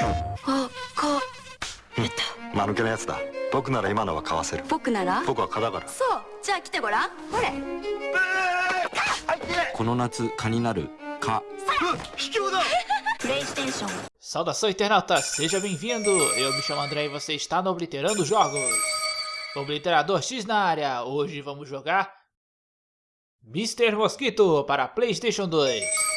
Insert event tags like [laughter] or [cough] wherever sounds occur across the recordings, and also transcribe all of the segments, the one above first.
あ、か、えっと、間抜けなやつだ僕なら今のは買わせる僕なら僕は蚊だからそう、じゃあ来てごらん。ほれ。この夏蚊になる蚊 Saudação internauta, seja bem-vindo! Eu me chamo André e você está no Obliterando Jogos. Obliterador X na área, hoje vamos jogar Mr. Mosquito para Playstation 2.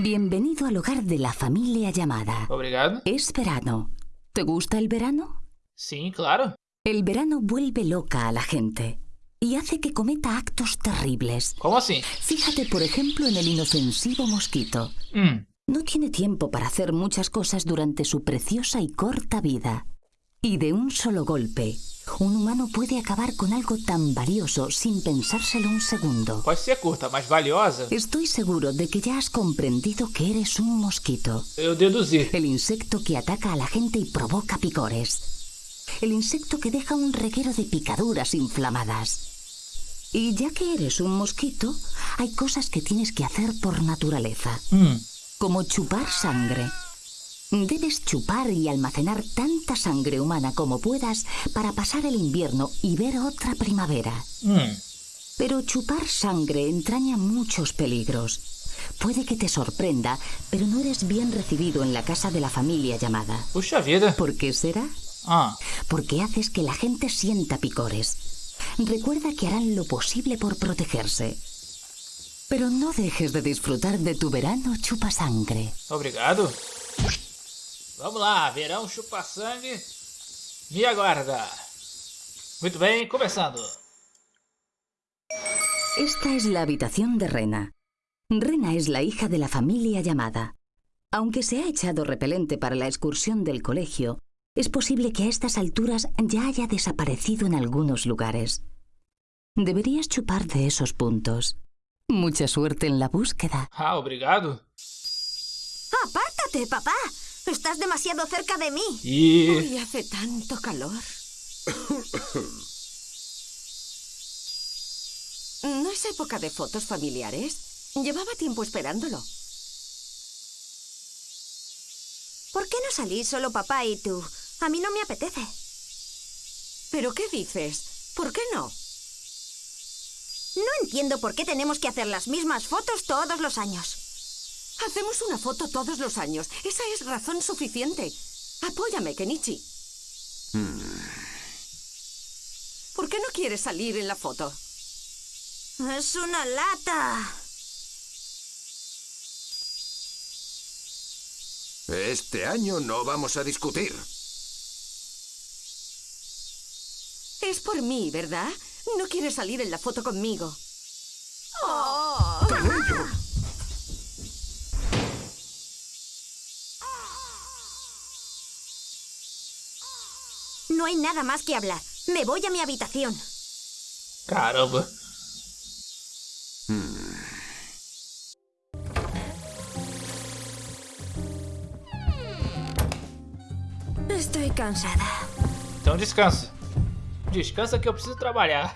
Bienvenido al hogar de la familia llamada. Obrigado. Es verano. ¿Te gusta el verano? Sim, claro. El verano vuelve loca a la gente y hace que cometa actos terribles. Como assim? Fíjate, por ejemplo, en el inofensivo mosquito. Hum, No tiene tiempo para hacer muchas cosas durante su preciosa y corta vida. Y de un solo golpe, un humano puede acabar con algo tan valioso sin pensárselo un segundo. pode ser curta, mas valiosa, Estoy seguro de que ya has comprendido que eres un mosquito. eu deduzi. El insecto que ataca a la gente y provoca picores. El insecto que deja un reguero de picaduras inflamadas. Y ya que eres un mosquito, hay cosas que tienes que hacer por naturaleza, Hum, como chupar sangre. Debes chupar y almacenar tanta sangre humana como puedas para pasar el invierno y ver otra primavera. hum. Pero chupar sangre entraña muchos peligros. Puede que te sorprenda, pero no eres bien recibido en la casa de la familia llamada. Vida. ¿Por qué será? Ah, Porque haces que la gente sienta picores. Recuerda que harán lo posible por protegerse. Pero no dejes de disfrutar de tu verano chupa sangre. obrigado. Vamos lá, verão chupa-sangue me aguarda. Muito bem, começando. Esta es la habitación de Rena. Rena es la hija de la familia llamada. Aunque se ha echado repelente para la excursión del colegio, es posible que a estas alturas ya haya desaparecido en algunos lugares. Deberías chupar de esos puntos. Mucha suerte en la búsqueda. Ah, obrigado. Apártate, papá. Estás demasiado cerca de mí. E Hoy hace tanto calor. [coughs] ¿No es época de fotos familiares? Llevaba tiempo esperándolo. ¿Por qué no salís solo papá y tú? A mí no me apetece. ¿Pero qué dices? ¿Por qué no? No entiendo por qué tenemos que hacer las mismas fotos todos los años. Hacemos una foto todos los años. Esa es razón suficiente. Apóyame, Kenichi. ¿Por qué no quieres salir en la foto? Es una lata. Este año no vamos a discutir. Es por mí, ¿verdad? No quieres salir en la foto conmigo. No hay nada más que hablar. Me voy a mi habitación. caramba. Estoy cansada. Então descansa. Descansa que eu preciso trabalhar.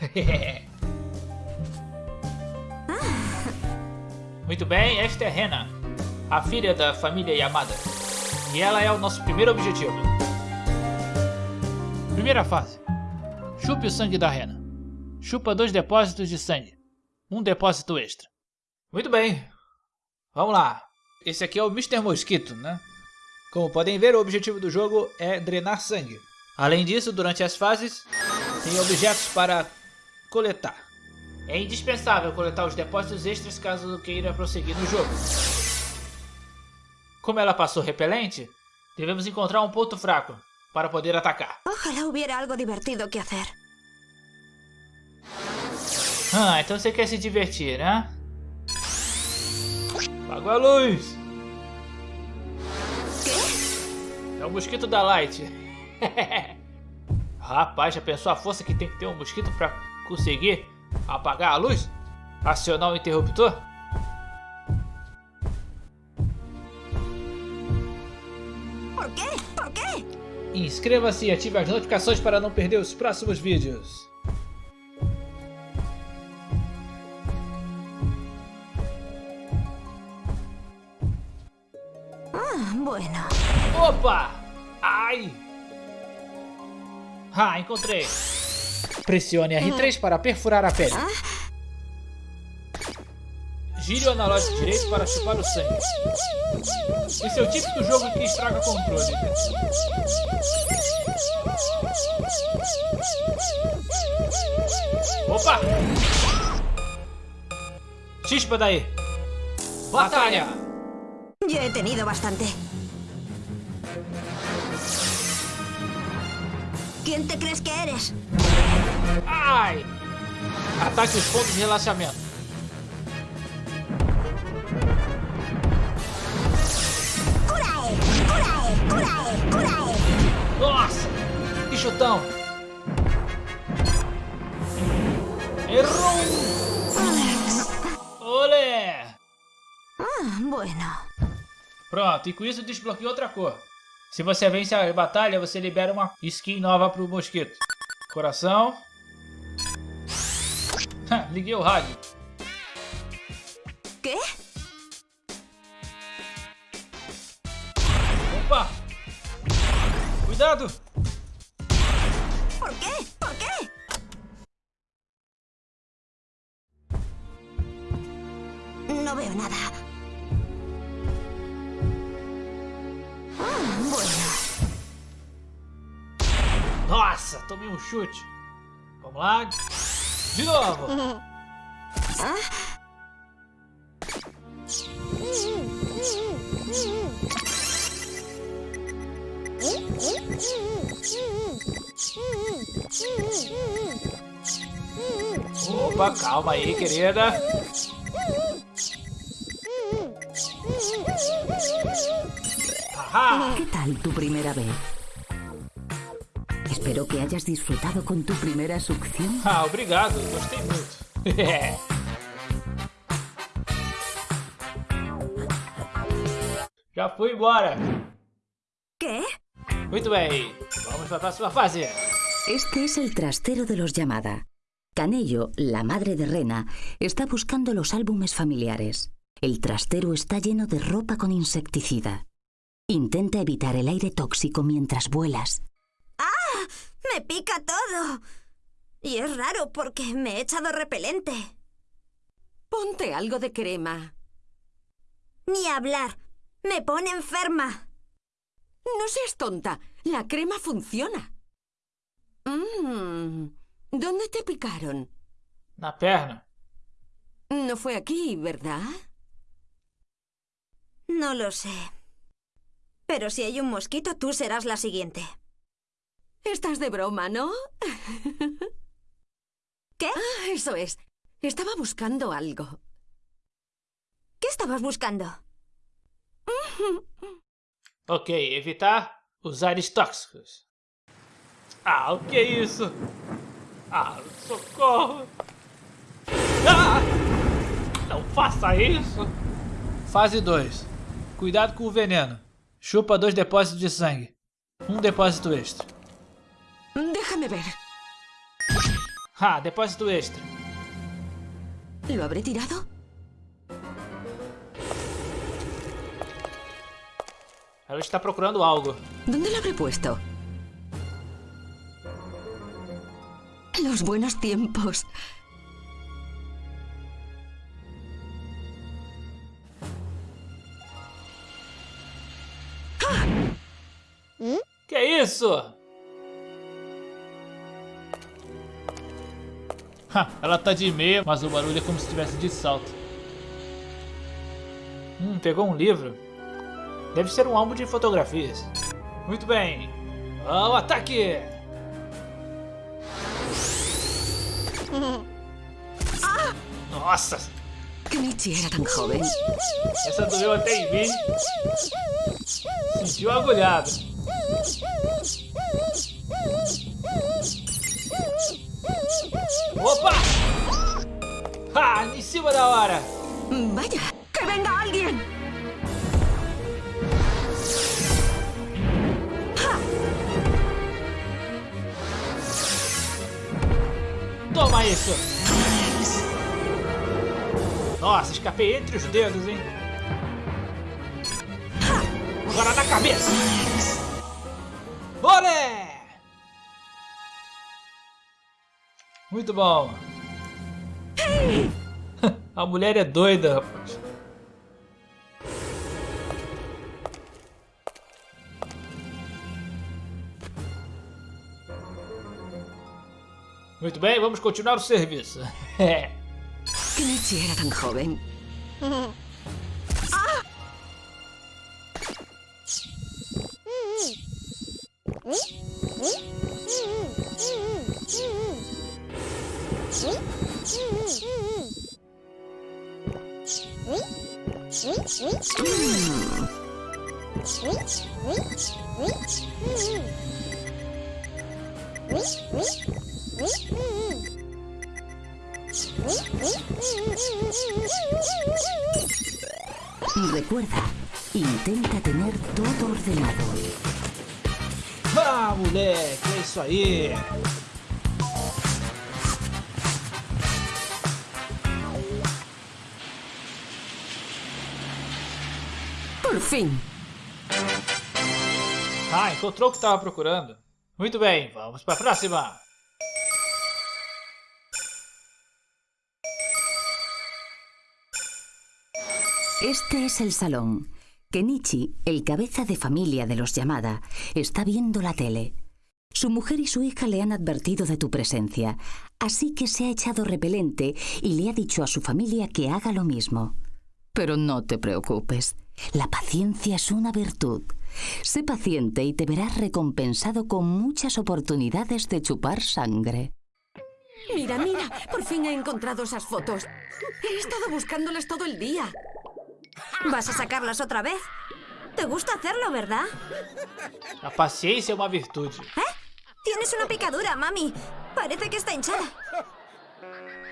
Muito bem, esta é Rena, a filha da família Yamada. E ela é o nosso primeiro objetivo. Primeira fase. Chupe o sangue da Rena. Chupa dois depósitos de sangue. Um depósito extra. Muito bem. Vamos lá. Esse aqui é o Mr. Mosquito, né? Como podem ver, o objetivo do jogo é drenar sangue. Além disso, durante as fases, tem objetos para coletar. É indispensável coletar os depósitos extras caso queira prosseguir no jogo. Como ela passou repelente, devemos encontrar um ponto fraco para poder atacar. Ojalá hubiera algo divertido que hacer. Ah, então você quer se divertir, né? Apagou a luz! É o mosquito da Light. [laughs] Rapaz, já pensou a força que tem que ter um mosquito pra conseguir apagar a luz? Acionar o interruptor? Inscreva-se e ative as notificações para não perder os próximos vídeos. Ah, bueno. Opa! Ai! Ah, encontrei. Pressione R3 para perfurar a pele. Gire o analógico direito para chupar o sangue. Esse é o típico jogo que estraga controle. Opa! Chispa daí! Batalha! Ya he tenido bastante. ¿Quién te crees que eres? Ai! Ataque os pontos de relaxamento. Nossa! Que chutão! Errou! Olé! Ah, bueno. Pronto, e com isso desbloqueou outra cor. Se você vence a batalha, você libera uma skin nova pro mosquito. Coração. Liguei o rádio. ¿Qué? Opa! Cuidado! ¿Por qué? ¿Por qué? No veo nada. Ah, bueno. Nossa, tomei um chute. Vamos lá. De novo. [laughs] Opa, calma aí, querida. Ajá. ¿Qué tal tu primera vez? Espero que hayas disfrutado con tu primera succión. Ah, obrigado, gostei muito. [laughs] Já fui embora. ¿Qué? Muito bem, vamos para a próxima fase. Este es el trastero de los llamada. Canello, la madre de Rena, está buscando los álbumes familiares. El trastero está lleno de ropa con insecticida. Intenta evitar el aire tóxico mientras vuelas. Me pica todo. Y es raro porque me he echado repelente. Ponte algo de crema. Ni hablar. Me pone enferma. No seas tonta. La crema funciona. Mm, ¿Dónde te picaron? Na perna. No fue aquí, ¿verdad? No lo sé. Pero si hay un mosquito, tú serás la siguiente. Estás de broma, ¿no? [laughs] ¿Qué? Ah, Eso es. Estaba buscando algo. ¿Qué estabas buscando? [laughs] Ok, evitar usares tóxicos. Ah, o que é isso? Ah, socorro! Ah! Não faça isso! Fase 2. Cuidado com o veneno. Chupa dois depósitos de sangue. Um depósito extra. Déjame ver. Ah, depósito extra. ¿Lo habré tirado? Ela está procurando algo. ¿Dónde lo habré puesto? Los buenos tiempos. Que é isso? Ha, ela tá de meia, mas o barulho é como se estivesse de salto. Hum, pegou um livro. Deve ser um álbum de fotografias. Muito bem. Ao ataque! Nossa, Que Michi era tan joven. essa doeu até em mim. Sentiu agulhado. Opa! Ah, em cima da hora! Vaya, que venga alguien. Toma isso! Nossa, escapei entre os dedos, hein? bala na cabeça. Olé! Muito bom. [laughs] A mulher é doida, rapaz. Muito bem, vamos continuar o serviço. [laughs] que Nietzsche era tan joven. [laughs] ¡Ah! Mm. Recuerda, intenta tener todo ordenado. ah, moleque, é isso aí. Por fin. Ah, encontrou o que estava procurando. Muito bem, vamos para a próxima. Este es el salón. Kenichi, el cabeza de familia de los Yamada, está viendo la tele. Su mujer y su hija le han advertido de tu presencia, así que se ha echado repelente y le ha dicho a su familia que haga lo mismo. Pero no te preocupes, la paciencia es una virtud. Sé paciente y te verás recompensado con muchas oportunidades de chupar sangre. Mira, mira, por fin he encontrado esas fotos. He estado buscándolas todo el día. ¿Vas a sacarlas otra vez? Te gusta hacerlo, ¿verdad? A paciência é uma virtude. ¿Eh? Tienes una picadura, mami. Parece que está hinchada.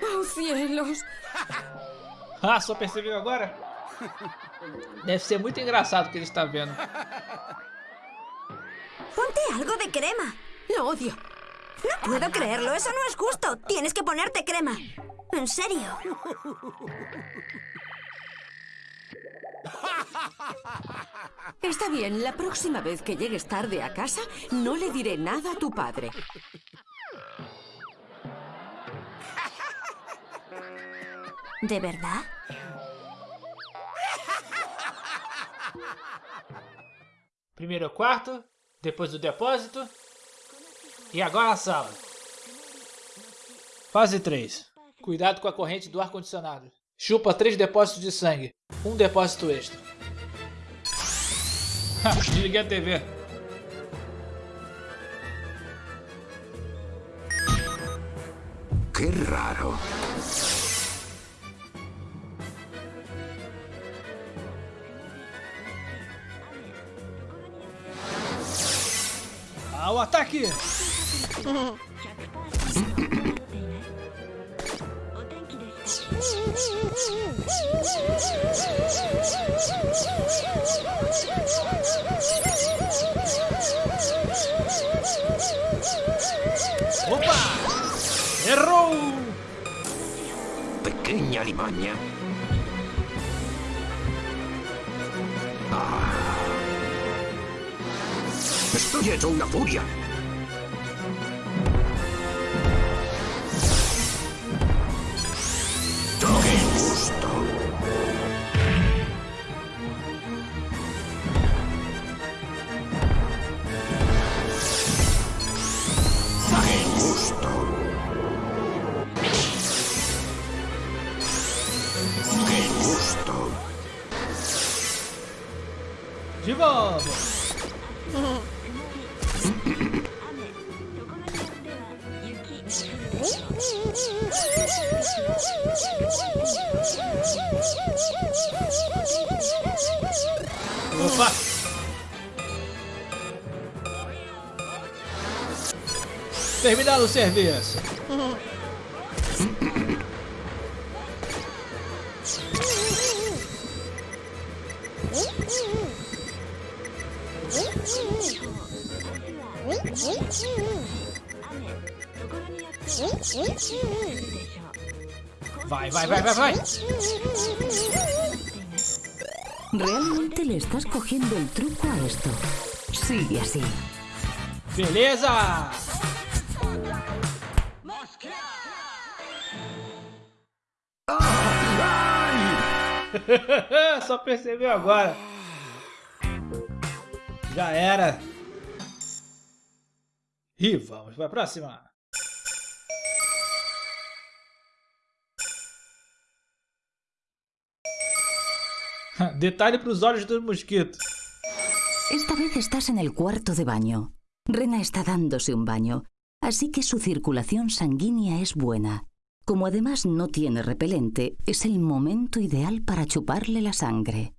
¡Oh, cielos! Ah, só percebeu agora? Deve ser muito engraçado o que ele está vendo. Ponte algo de crema. Lo odio. No puedo creerlo, eso no es justo. Tienes que ponerte crema. En serio. [laughs] Está bien, la próxima vez que llegues tarde a casa, no le diré nada a tu padre. ¿De verdad? Primeiro o quarto, depois o depósito e agora a sala. Fase 3. Cuidado com a corrente do ar-condicionado. Chupa 3 depósitos de sangue. Um depósito extra. [laughs] Desliguei a TV. Qué raro. Ao ataque! [laughs] Opa! Errou! Pequeña limaña. Ah. Estoy hecho una furia. Opa! Terminado o serviço. [laughs] Vai, vai, vai, vai, vai! Realmente le estás cogiendo el truco a esto. Sigue así. Beleza! [laughs] Só percebeu agora. Já era. E vamos para a próxima. [laughs] Detalhe para os olhos do mosquito. Esta vez estás en el cuarto de baño. Rena está dándose un baño, así que su circulación sanguínea es buena. Como además no tiene repelente, es el momento ideal para chuparle la sangre.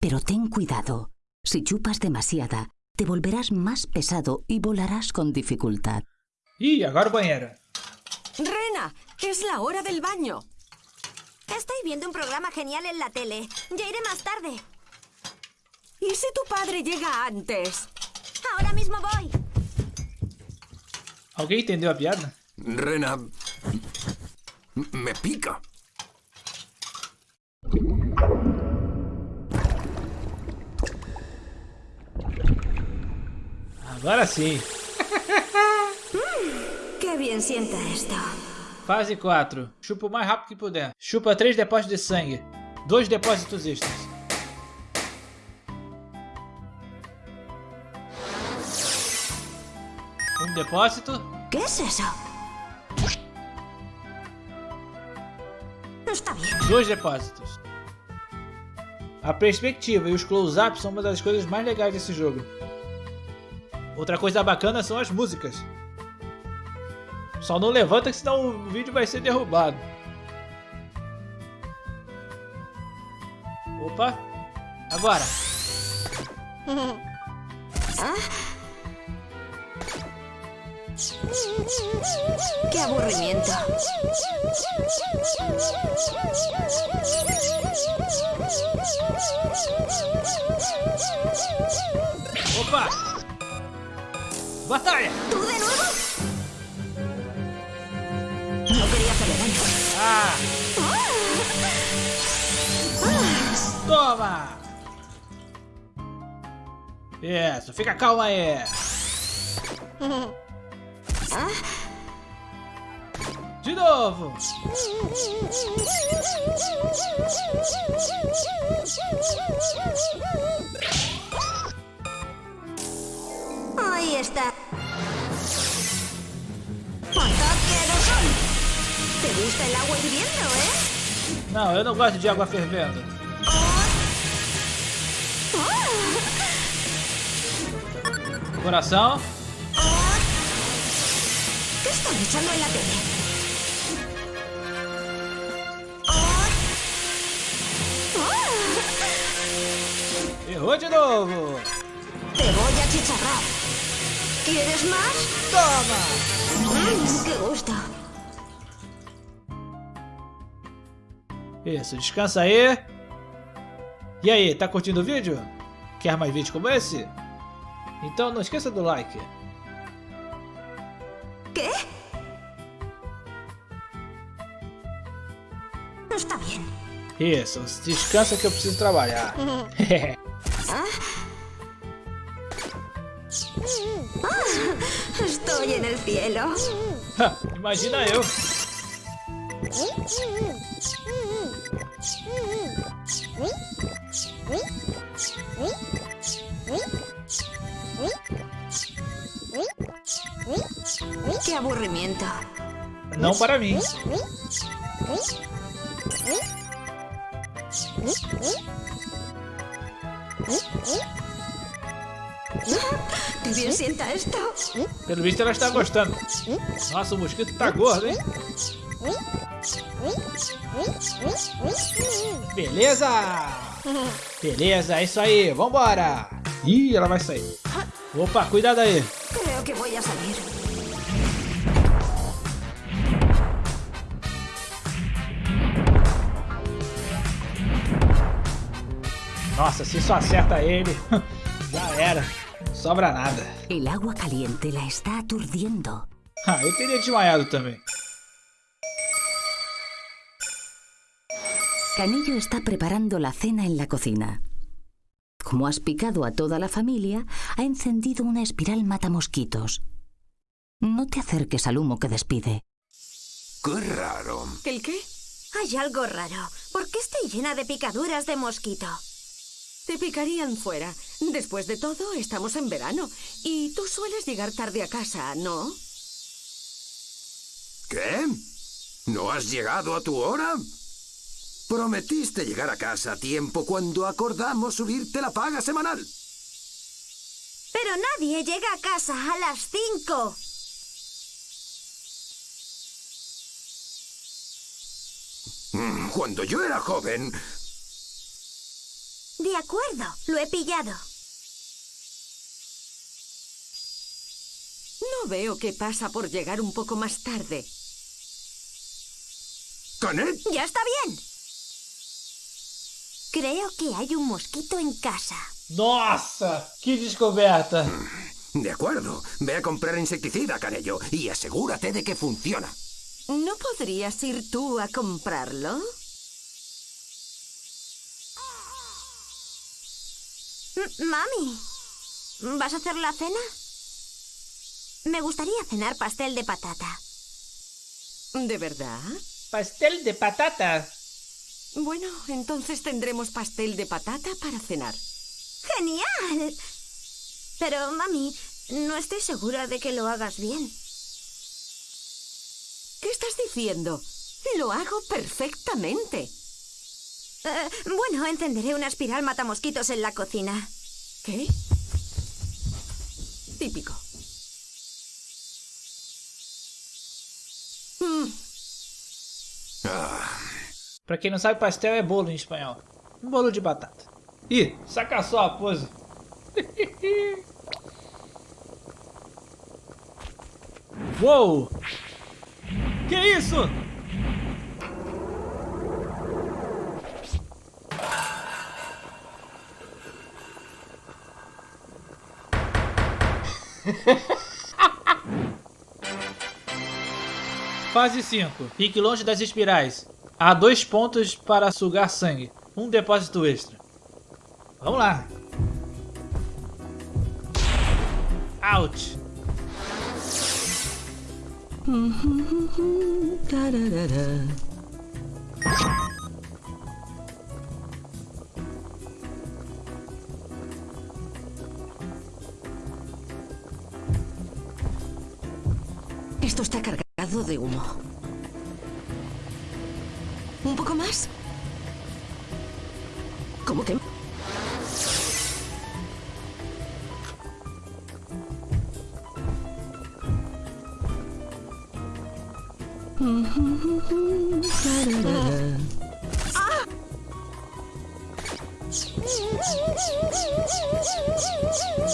Pero ten cuidado. Si chupas demasiada, te volverás más pesado y volarás con dificultad. Agora o banheiro. Rena, es la hora del baño. Estoy viendo un programa genial en la tele. Ya iré más tarde. ¿Y si tu padre llega antes? Ahora mismo voy. Alguém entendeu a piada? Rena... Me pica. Agora sim. [laughs] Qué bien sienta esto. Fase 4. Chupa o mais rápido que puder. Chupa 3 depósitos de sangue. 2 depósitos extras. Um depósito. ¿Qué es eso? No está bien. Dois depósitos. A perspectiva e os close-ups são uma das coisas mais legais desse jogo. Outra coisa bacana são as músicas. Só não levanta que senão o vídeo vai ser derrubado. Opa! Agora! Qué aburrimiento. Opa! Batalha! ¿Tú de nuevo? No quería hacerle daño. Ah! Toma! Isso, fica calma aí! De novo! Ahí está. ¡Ataque de sol! ¿Te gusta el agua hirviendo, eh? Não, eu não gosto de água fervendo. Coração. Errou de novo! Te voy a chicharrar. ¿Quieres más? Toma! ¡Qué gusto! Isso, descansa aí. E aí, tá curtindo o vídeo? Quer mais vídeos como esse? Então não esqueça do like. No está bien. Isso, descansa que eu preciso trabalhar. Estoy en el cielo. Imagina eu. [laughs] ¡Qué aburrimiento! Não para mim. [laughs] ¿Qué bien sienta esto? Pelo visto ela está gostando. Nossa, o mosquito tá gordo, hein? Beleza! Beleza, é isso aí, vambora! Ih, ela vai sair. Opa, cuidado aí. Creo que voy a Nossa, se só acerta ele, [laughs] já era. Não sobra nada. El agua caliente la está aturdiendo. Ah, eu teria desmaiado também. Canillo está preparando la cena en la cocina. como has picado a toda la familia, ha encendido una espiral matamosquitos. No te acerques al humo que despide. Qué raro. ¿El qué? Hay algo raro. ¿Por qué estoy llena de picaduras de mosquito? Te picarían fuera. Después de todo, estamos en verano. Y tú sueles llegar tarde a casa, ¿no? ¿Qué? ¿No has llegado a tu hora? Prometiste llegar a casa a tiempo cuando acordamos subirte la paga semanal. Pero nadie llega a casa a las cinco. Mm, Cuando yo era joven, De acuerdo, lo he pillado. No veo qué pasa por llegar un poco más tarde. Canet, Ya está bien. Creo que hay un mosquito en casa. Nossa, que descoberta. de acuerdo. Ve a comprar insecticida, Canello, y asegúrate de que funciona. ¿No podrías ir tú a comprarlo? Mami, ¿vas a hacer la cena? Me gustaría cenar pastel de patata. ¿De verdad? Pastel de patata. Bueno, entonces tendremos pastel de patata para cenar. ¡Genial! Pero, mami, no estoy segura de que lo hagas bien. ¿Qué estás diciendo? Lo hago perfectamente. Eh, bueno, encenderé una espiral matamosquitos en la cocina. ¿Qué? Típico. Mm, Pra quem não sabe, pastel é bolo em espanhol. Um bolo de batata. Ih, saca só a pose. [laughs] Uou! Que isso? [laughs] Fase 5. Fique longe das espirais. Há dois pontos para sugar sangue. Um depósito extra. Vamos lá. Out. De humo. ¿Un poco más? ¿Cómo que? [laughs]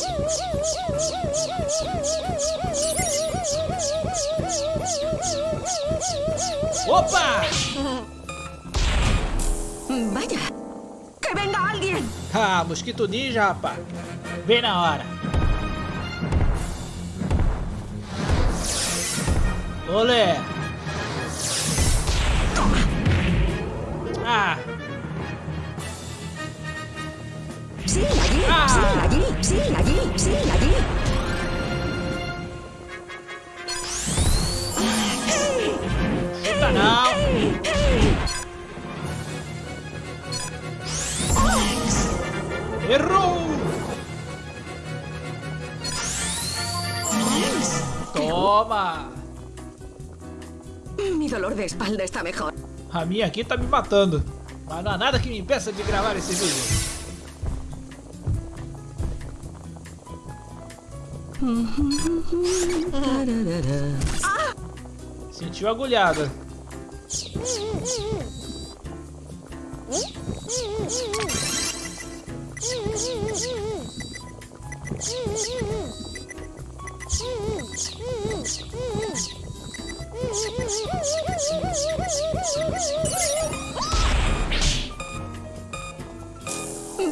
Opa! Vaya. ¡Que venga alguien! Ah, mosquito ninja, rapaz. Bem na hora. Olé. Ah, ¡Sí, allí! Ah. ¡Sí, allí! ¡Sí, allí! ¡Sí, allí! Tá não. Errou! Toma! Mi dolor de espalda está mejor. A minha aqui tá me matando. Mas não há nada que me impeça de gravar esse vídeo. Sentiu agulhada.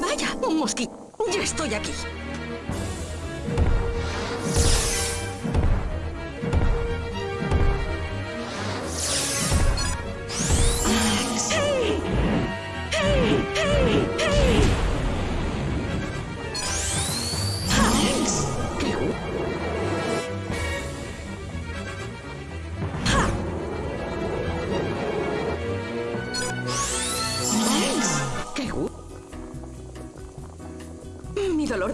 Vaya, un mosquito. Ya estoy aquí.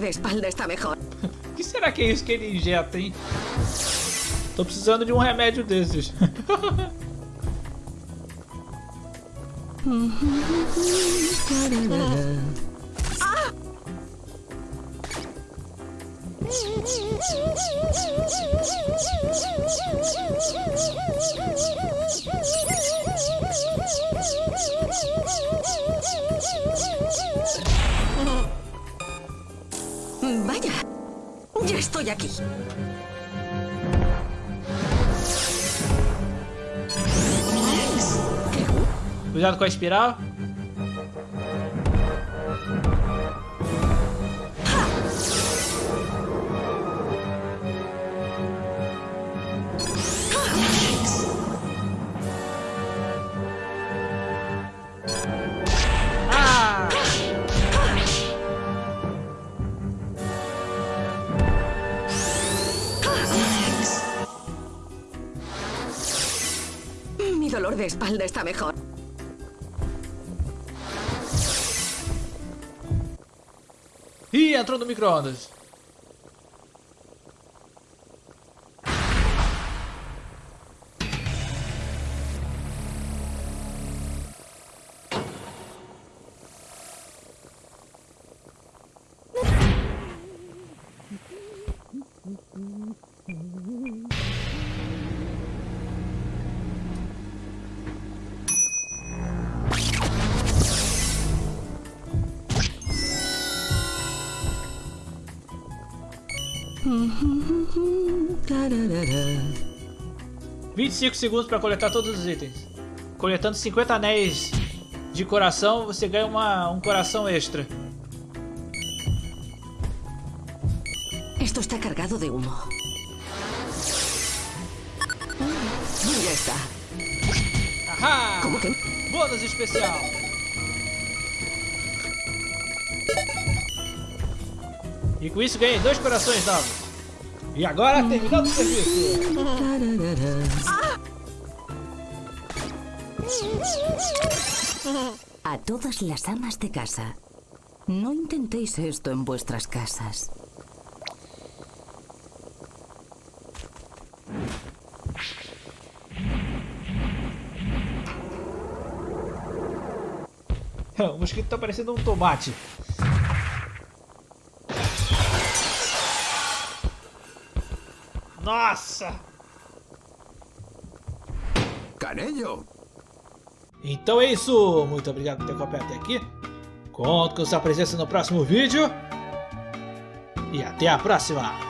De espalda está mejor. O que será que é isso que ele injeta, hein? Tô precisando de um remédio desses. [laughs] Vaya, ya estoy aquí. Cuidado com a espiral. Espalda está mejor. Ih, entrou no micro-ondas. 25 segundos para coletar todos os itens. Coletando 50 anéis de coração, você ganha uma, um coração extra. Esto está cargado de humo. Ya está. Ahá! ¿Cómo que? Bônus especial! E com isso ganhei dois corações novos. E agora terminando o serviço. A todas las amas de casa. No intentéis esto en vuestras casas. [laughs] O mosquito tá parecendo um tomate. Nossa! Canello. Então é isso. Muito obrigado por ter acompanhado até aqui. Conto com sua presença no próximo vídeo. E até a próxima.